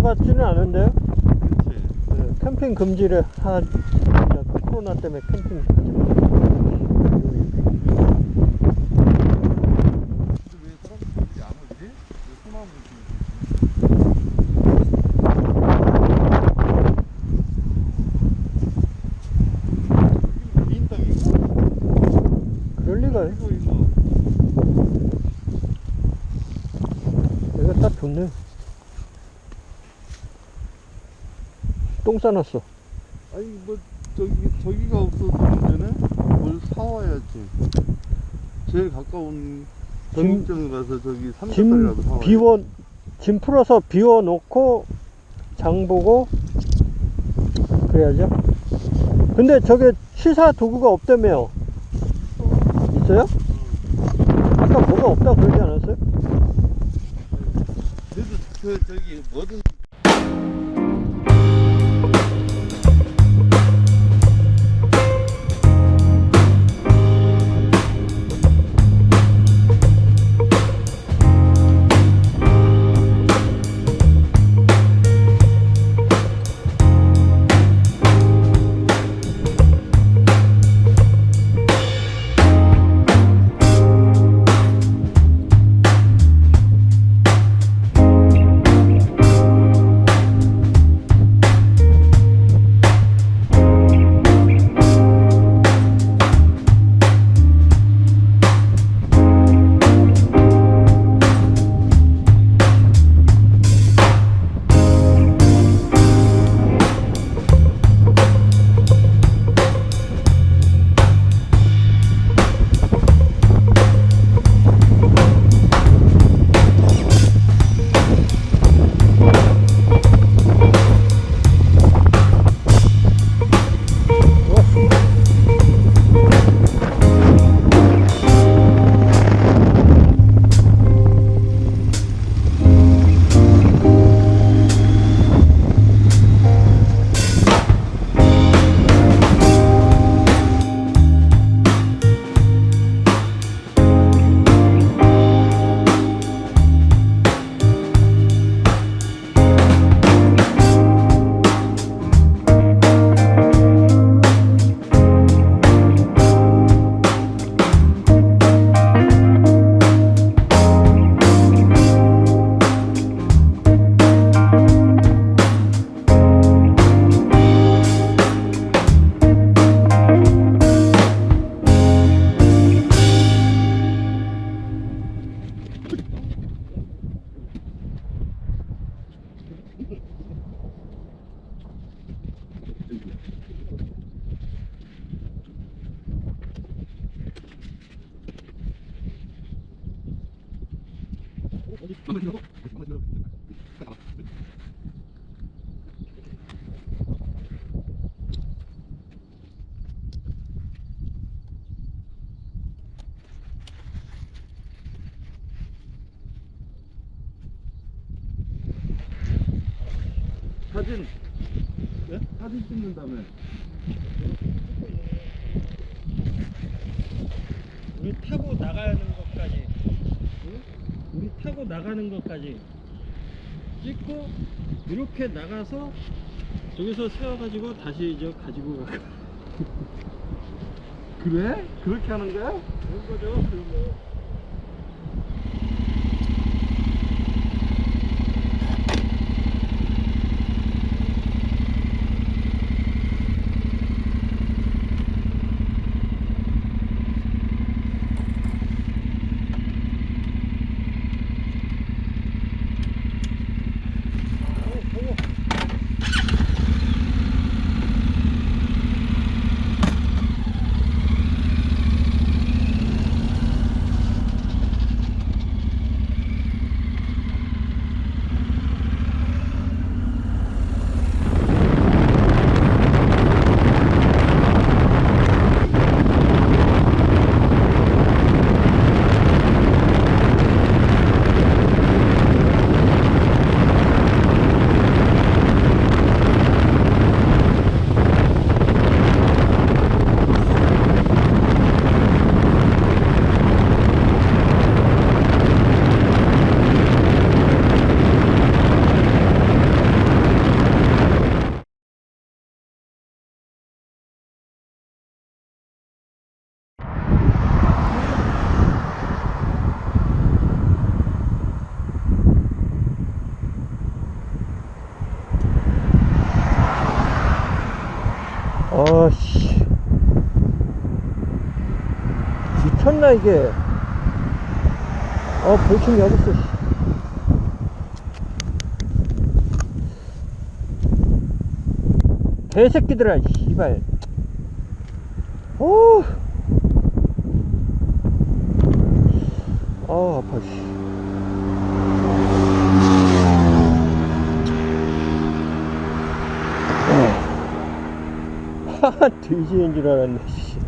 거 같지는 않은데요? 그치? 네, 캠핑 금지를 하, 코로나 때문에 캠핑 하지 마. 근데 왜 사람들이 안 오지? 왜 소나무 좀 여기는 개인 땅인가? 그럴 리가요. 이거 이거 여기가 딱 좋네. 똥 싸놨어. 아니 뭐 저기 저기가 없어서 문제네. 뭘 사와야지. 제일 가까운 정육점 가서 저기 삼겹살이라도 짐 사와야 비워, 짐 풀어서 비워 놓고 장 보고 그래야죠. 근데 저게 취사 도구가 없다며요. 있어요? 아까 뭐가 없다 그러지 않았어요? 그래도 그 저기 뭐든 사진. 네? 사진 찍는 다음에. 우리 타고 나가는 것까지 타고 나가는 것까지 찍고 이렇게 나가서 저기서 세워가지고 다시 이제 가지고 가 그래? 그렇게 하는 거야? 그런 거죠 그런 거 미쳤나 이게 어 볼춤이 어딨어 씨. 개새끼들아 씨발 오. 아 아파 씨 하하 돼지인 줄 알았네 씨